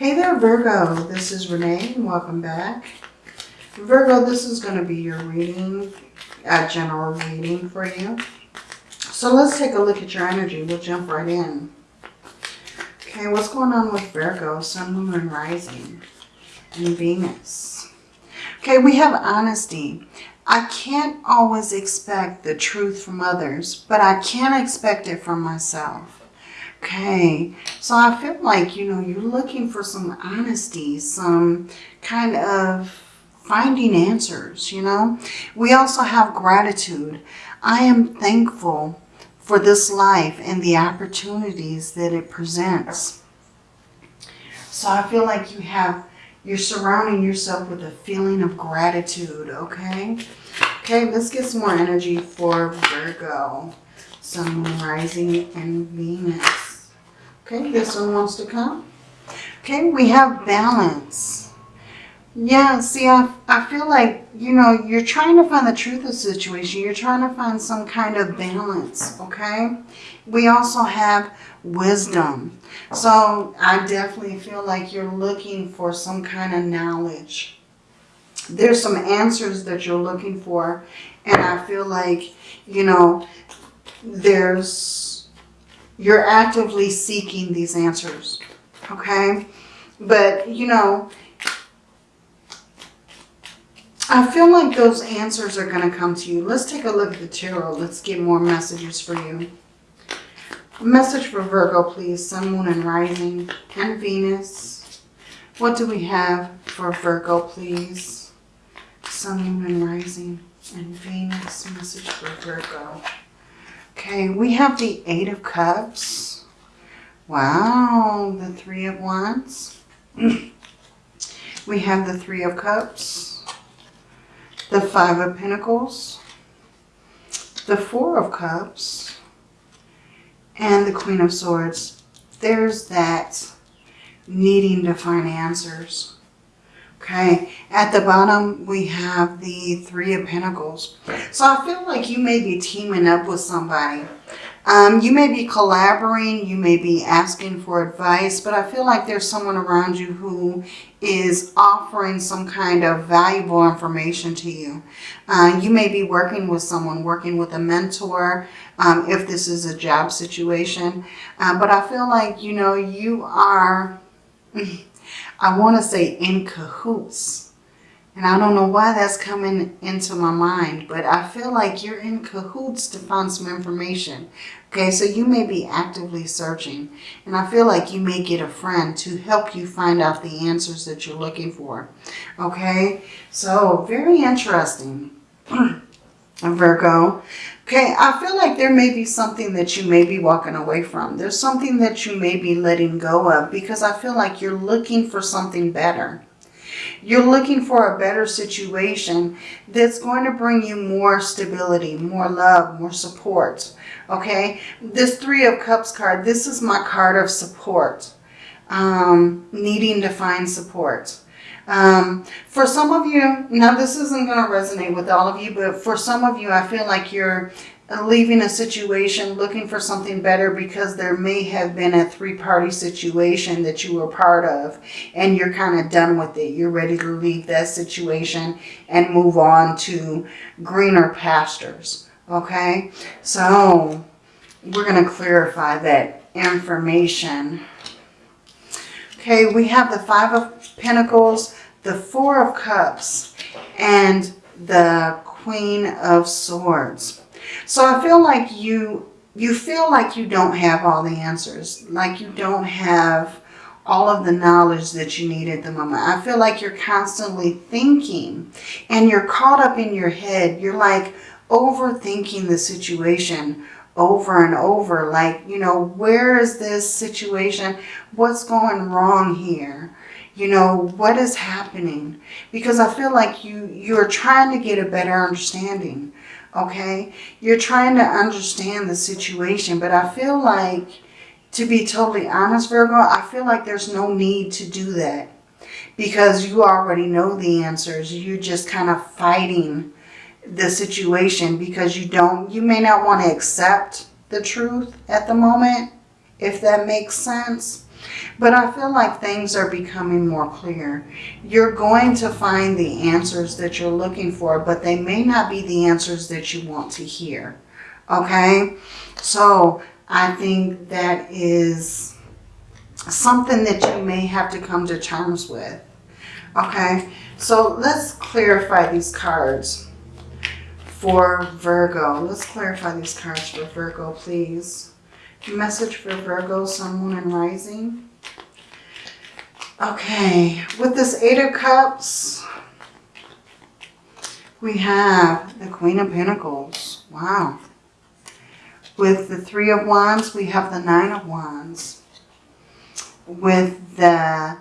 Hey there, Virgo. This is Renee. Welcome back. Virgo, this is going to be your reading, a general reading for you. So let's take a look at your energy. We'll jump right in. Okay, what's going on with Virgo, Sun, Moon, and Rising, and Venus? Okay, we have honesty. I can't always expect the truth from others, but I can expect it from myself. Okay, so I feel like, you know, you're looking for some honesty, some kind of finding answers, you know. We also have gratitude. I am thankful for this life and the opportunities that it presents. So I feel like you have, you're surrounding yourself with a feeling of gratitude, okay? Okay, let's get some more energy for Virgo, Sun, Rising, and Venus. Okay, this one wants to come. Okay, we have balance. Yeah, see, I, I feel like, you know, you're trying to find the truth of the situation. You're trying to find some kind of balance, okay? We also have wisdom. So I definitely feel like you're looking for some kind of knowledge. There's some answers that you're looking for. And I feel like, you know, there's you're actively seeking these answers, okay? But, you know, I feel like those answers are going to come to you. Let's take a look at the tarot. Let's get more messages for you. A message for Virgo, please. Sun, Moon, and Rising, and Venus. What do we have for Virgo, please? Sun, Moon, and Rising, and Venus. Message for Virgo. Okay, we have the Eight of Cups. Wow, the Three of Wands. we have the Three of Cups. The Five of Pentacles. The Four of Cups. And the Queen of Swords. There's that needing to find answers. Okay, at the bottom we have the Three of Pentacles. So I feel like you may be teaming up with somebody. Um, you may be collaborating, you may be asking for advice, but I feel like there's someone around you who is offering some kind of valuable information to you. Uh, you may be working with someone, working with a mentor, um, if this is a job situation. Uh, but I feel like, you know, you are... I want to say in cahoots. And I don't know why that's coming into my mind, but I feel like you're in cahoots to find some information. Okay, so you may be actively searching. And I feel like you may get a friend to help you find out the answers that you're looking for. Okay, so very interesting, Virgo. Okay, I feel like there may be something that you may be walking away from. There's something that you may be letting go of because I feel like you're looking for something better. You're looking for a better situation that's going to bring you more stability, more love, more support. Okay, this Three of Cups card, this is my card of support. Um, needing to find support. Um, for some of you, now this isn't going to resonate with all of you, but for some of you, I feel like you're leaving a situation looking for something better because there may have been a three-party situation that you were part of and you're kind of done with it. You're ready to leave that situation and move on to greener pastures. Okay, so we're going to clarify that information. Okay, we have the Five of Pentacles, the Four of Cups, and the Queen of Swords. So I feel like you you feel like you don't have all the answers, like you don't have all of the knowledge that you need at the moment. I feel like you're constantly thinking and you're caught up in your head. You're like overthinking the situation over and over. Like, you know, where is this situation? What's going wrong here? You know, what is happening? Because I feel like you, you're trying to get a better understanding, okay? You're trying to understand the situation, but I feel like, to be totally honest, Virgo, I feel like there's no need to do that because you already know the answers. You're just kind of fighting the situation because you don't, you may not want to accept the truth at the moment, if that makes sense. But I feel like things are becoming more clear. You're going to find the answers that you're looking for, but they may not be the answers that you want to hear. Okay? So I think that is something that you may have to come to terms with. Okay? So let's clarify these cards for Virgo. Let's clarify these cards for Virgo, please. Message for Virgo, Sun, Moon, and Rising. Okay, with this Eight of Cups, we have the Queen of Pentacles. Wow. With the Three of Wands, we have the Nine of Wands. With the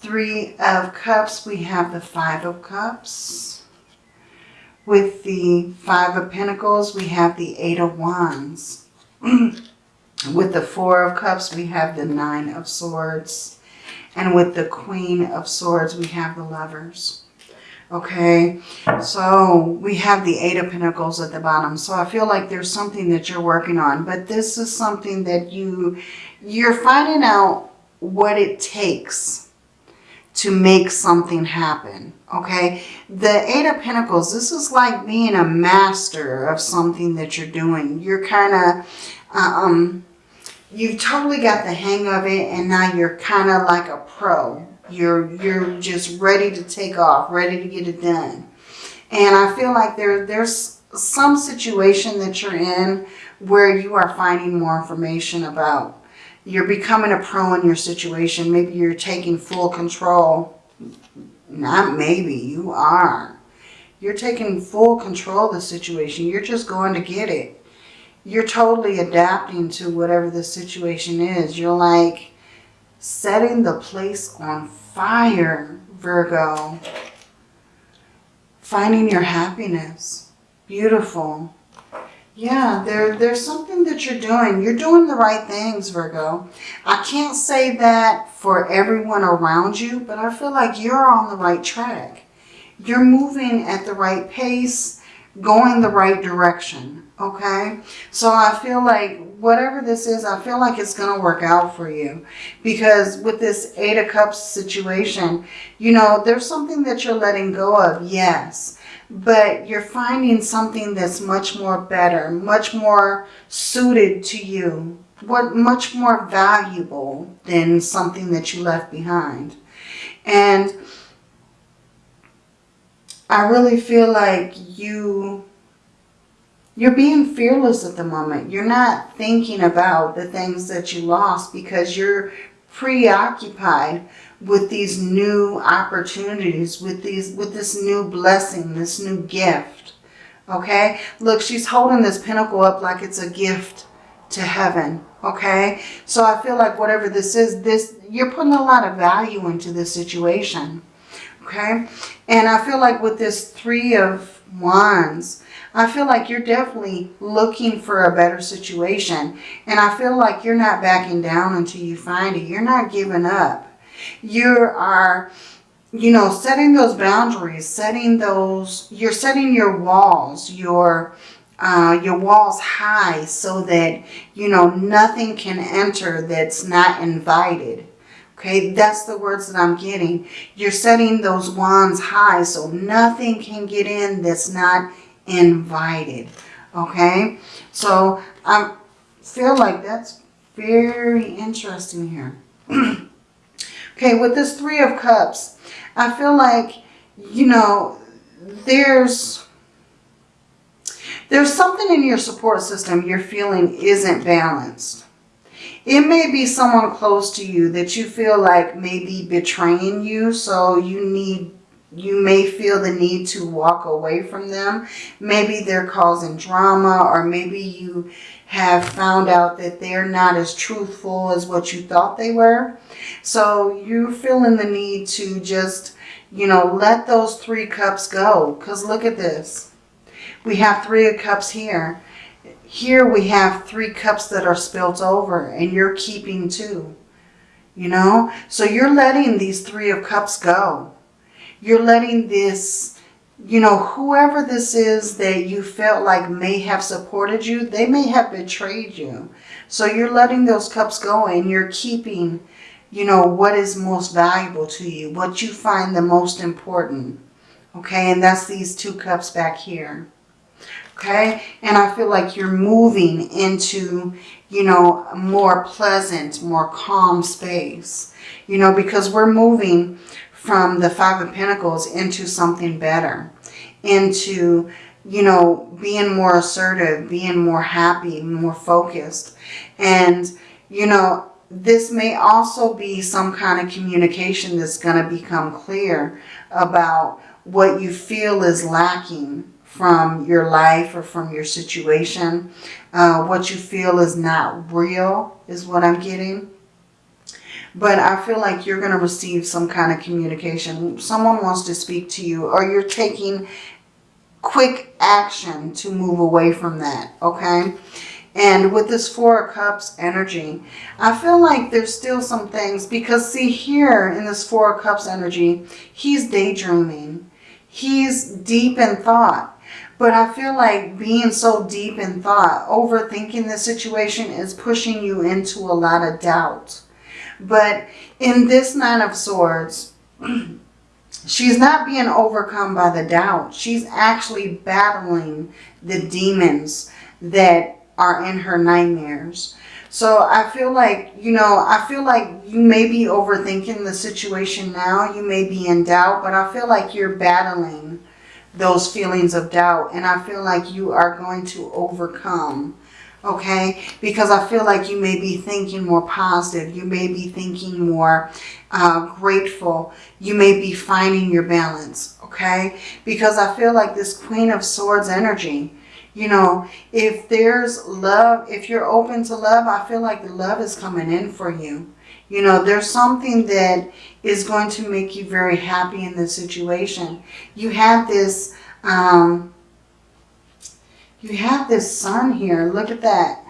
Three of Cups, we have the Five of Cups. With the Five of Pentacles, we have the Eight of Wands. with the Four of Cups, we have the Nine of Swords. And with the Queen of Swords, we have the Lovers. Okay, so we have the Eight of Pentacles at the bottom. So I feel like there's something that you're working on. But this is something that you, you're finding out what it takes to make something happen. Okay, the Eight of Pentacles, this is like being a master of something that you're doing. You're kind of, um, you've totally got the hang of it and now you're kind of like a pro. You're, you're just ready to take off, ready to get it done. And I feel like there, there's some situation that you're in where you are finding more information about you're becoming a pro in your situation. Maybe you're taking full control. Not maybe, you are. You're taking full control of the situation. You're just going to get it. You're totally adapting to whatever the situation is. You're like setting the place on fire, Virgo. Finding your happiness. Beautiful. Yeah, there, there's something that you're doing. You're doing the right things, Virgo. I can't say that for everyone around you, but I feel like you're on the right track. You're moving at the right pace, going the right direction, okay? So I feel like whatever this is, I feel like it's going to work out for you. Because with this Eight of Cups situation, you know, there's something that you're letting go of, yes but you're finding something that's much more better, much more suited to you, what much more valuable than something that you left behind. And I really feel like you you're being fearless at the moment. You're not thinking about the things that you lost because you're preoccupied with these new opportunities, with these, with this new blessing, this new gift. Okay? Look, she's holding this pentacle up like it's a gift to heaven. Okay? So I feel like whatever this is, this you're putting a lot of value into this situation. Okay? And I feel like with this three of wands, I feel like you're definitely looking for a better situation. And I feel like you're not backing down until you find it. You're not giving up. You are, you know, setting those boundaries, setting those, you're setting your walls, your, uh, your walls high so that, you know, nothing can enter that's not invited. Okay, that's the words that I'm getting. You're setting those wands high so nothing can get in that's not invited. Okay, so I feel like that's very interesting here. okay, with this Three of Cups, I feel like, you know, there's there's something in your support system you're feeling isn't balanced. It may be someone close to you that you feel like may be betraying you. So you need, you may feel the need to walk away from them. Maybe they're causing drama or maybe you have found out that they're not as truthful as what you thought they were. So you're feeling the need to just, you know, let those three cups go. Because look at this. We have three of cups here. Here we have three cups that are spilt over and you're keeping two. You know? So you're letting these three of cups go. You're letting this, you know, whoever this is that you felt like may have supported you, they may have betrayed you. So you're letting those cups go and you're keeping you know, what is most valuable to you, what you find the most important. Okay, and that's these two cups back here. Okay, and I feel like you're moving into, you know, more pleasant, more calm space. You know, because we're moving from the Five of Pentacles into something better. Into, you know, being more assertive, being more happy, more focused. And, you know, this may also be some kind of communication that's going to become clear about what you feel is lacking from your life or from your situation. Uh, what you feel is not real is what I'm getting. But I feel like you're going to receive some kind of communication. Someone wants to speak to you or you're taking quick action to move away from that, okay? And with this Four of Cups energy, I feel like there's still some things because see here in this Four of Cups energy, he's daydreaming. He's deep in thought. But I feel like being so deep in thought, overthinking the situation is pushing you into a lot of doubt. But in this Nine of Swords, she's not being overcome by the doubt. She's actually battling the demons that are in her nightmares. So I feel like, you know, I feel like you may be overthinking the situation now. You may be in doubt, but I feel like you're battling those feelings of doubt. And I feel like you are going to overcome, okay? Because I feel like you may be thinking more positive. You may be thinking more uh, grateful. You may be finding your balance, okay? Because I feel like this Queen of Swords energy, you know, if there's love, if you're open to love, I feel like the love is coming in for you. You know, there's something that is going to make you very happy in this situation. You have this, um, you have this sun here. Look at that.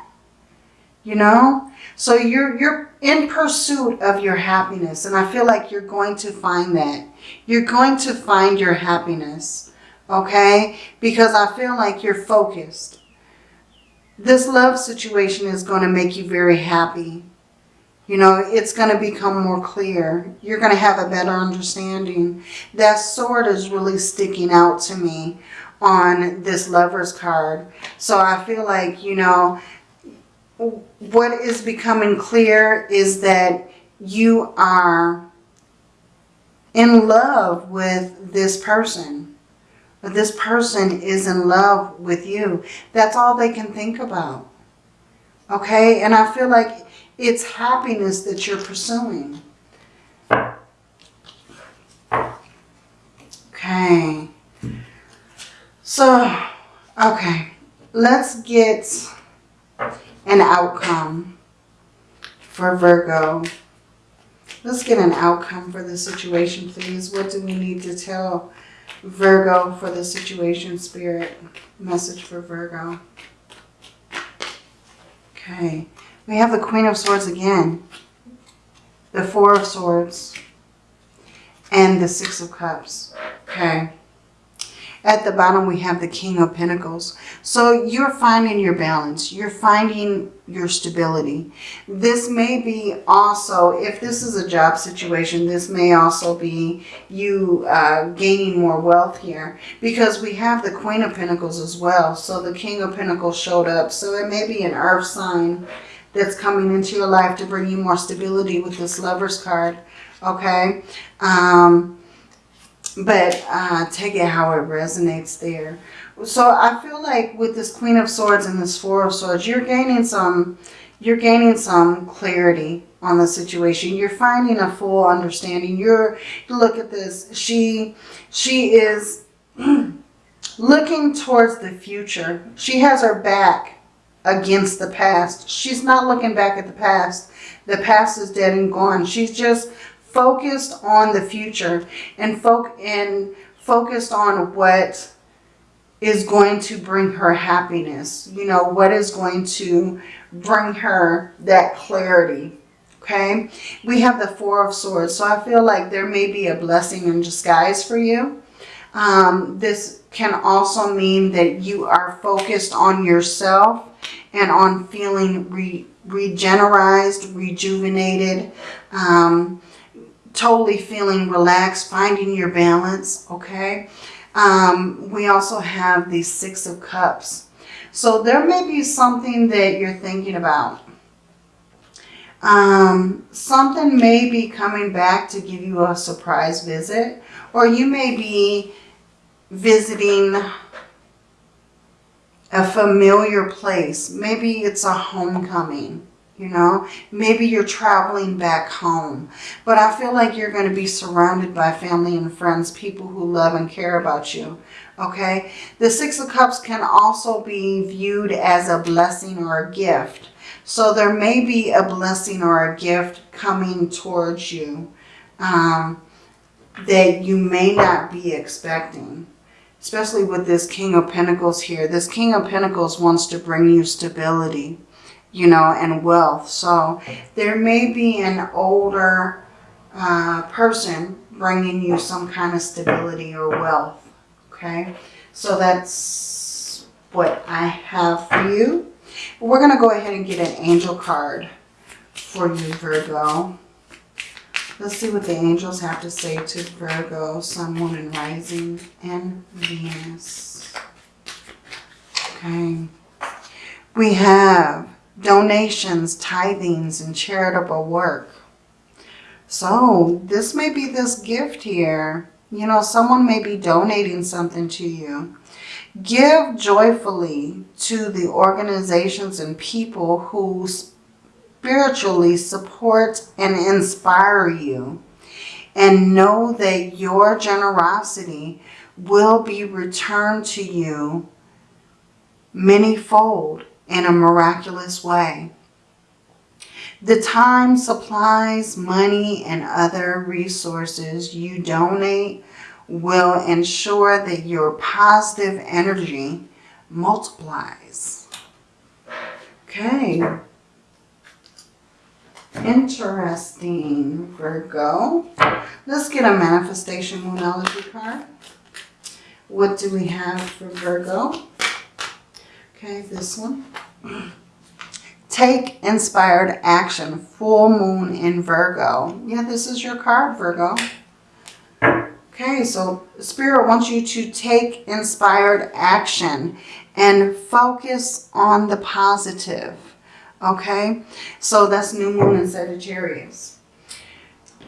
You know, so you're, you're in pursuit of your happiness. And I feel like you're going to find that. You're going to find your happiness okay? Because I feel like you're focused. This love situation is going to make you very happy. You know, it's going to become more clear. You're going to have a better understanding. That sword is really sticking out to me on this lover's card. So I feel like, you know, what is becoming clear is that you are in love with this person but this person is in love with you. That's all they can think about. Okay? And I feel like it's happiness that you're pursuing. Okay. So, okay. Let's get an outcome for Virgo. Let's get an outcome for the situation, please. What do we need to tell Virgo for the situation spirit. Message for Virgo. Okay. We have the Queen of Swords again. The Four of Swords. And the Six of Cups. Okay. At the bottom, we have the King of Pentacles. So you're finding your balance. You're finding your stability. This may be also, if this is a job situation, this may also be you uh, gaining more wealth here. Because we have the Queen of Pentacles as well. So the King of Pentacles showed up. So it may be an earth sign that's coming into your life to bring you more stability with this Lover's card. Okay. Um, but uh, take it how it resonates there. So I feel like with this Queen of Swords and this Four of Swords, you're gaining some, you're gaining some clarity on the situation. You're finding a full understanding. You're, look at this. She, she is looking towards the future. She has her back against the past. She's not looking back at the past. The past is dead and gone. She's just focused on the future and, fo and focused on what is going to bring her happiness. You know, what is going to bring her that clarity. Okay. We have the Four of Swords. So I feel like there may be a blessing in disguise for you. Um, this can also mean that you are focused on yourself and on feeling re regenerized, rejuvenated, um, totally feeling relaxed, finding your balance, okay? Um, we also have the Six of Cups. So there may be something that you're thinking about. Um, something may be coming back to give you a surprise visit. Or you may be visiting a familiar place. Maybe it's a homecoming. You know, maybe you're traveling back home. But I feel like you're going to be surrounded by family and friends, people who love and care about you. Okay? The Six of Cups can also be viewed as a blessing or a gift. So there may be a blessing or a gift coming towards you um, that you may not be expecting. Especially with this King of Pentacles here. This King of Pentacles wants to bring you stability you know, and wealth. So there may be an older uh, person bringing you some kind of stability or wealth. Okay, so that's what I have for you. We're going to go ahead and get an angel card for you, Virgo. Let's see what the angels have to say to Virgo, Sun, Moon, and Rising, and Venus. Okay. We have donations, tithings, and charitable work. So this may be this gift here. You know, someone may be donating something to you. Give joyfully to the organizations and people who spiritually support and inspire you. And know that your generosity will be returned to you many-fold in a miraculous way. The time, supplies, money, and other resources you donate will ensure that your positive energy multiplies. Okay. Interesting, Virgo. Let's get a manifestation moonology card. What do we have for Virgo? Okay, this one. Take inspired action. Full moon in Virgo. Yeah, this is your card, Virgo. Okay, so Spirit wants you to take inspired action and focus on the positive. Okay, so that's new moon in Sagittarius.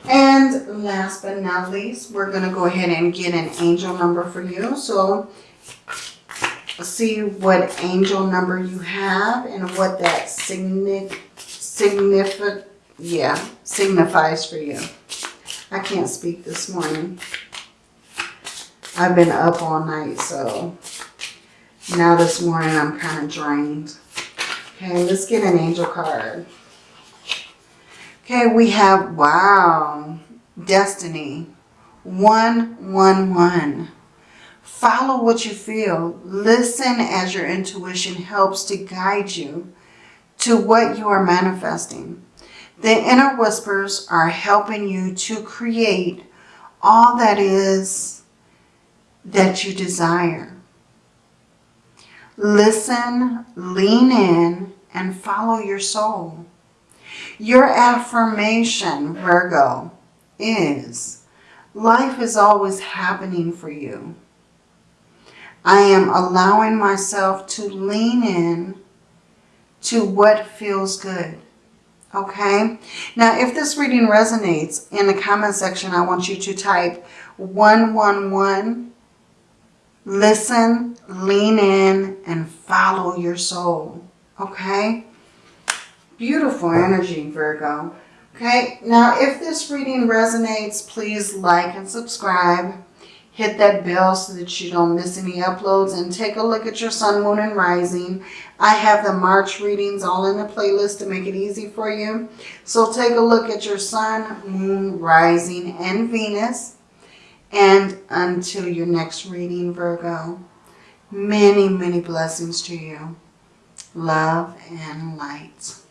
And last but not least, we're going to go ahead and get an angel number for you. So see what angel number you have and what that significant, significant, yeah, signifies for you. I can't speak this morning. I've been up all night, so now this morning I'm kind of drained. Okay, let's get an angel card. Okay, we have, wow, destiny. 111. Follow what you feel. Listen as your intuition helps to guide you to what you are manifesting. The inner whispers are helping you to create all that is that you desire. Listen, lean in, and follow your soul. Your affirmation, Virgo, is life is always happening for you. I am allowing myself to lean in to what feels good. Okay? Now, if this reading resonates, in the comment section, I want you to type 111, listen, lean in, and follow your soul. Okay? Beautiful energy, Virgo. Okay, now if this reading resonates, please like and subscribe hit that bell so that you don't miss any uploads and take a look at your sun, moon, and rising. I have the March readings all in the playlist to make it easy for you. So take a look at your sun, moon, rising, and Venus. And until your next reading, Virgo, many, many blessings to you. Love and light.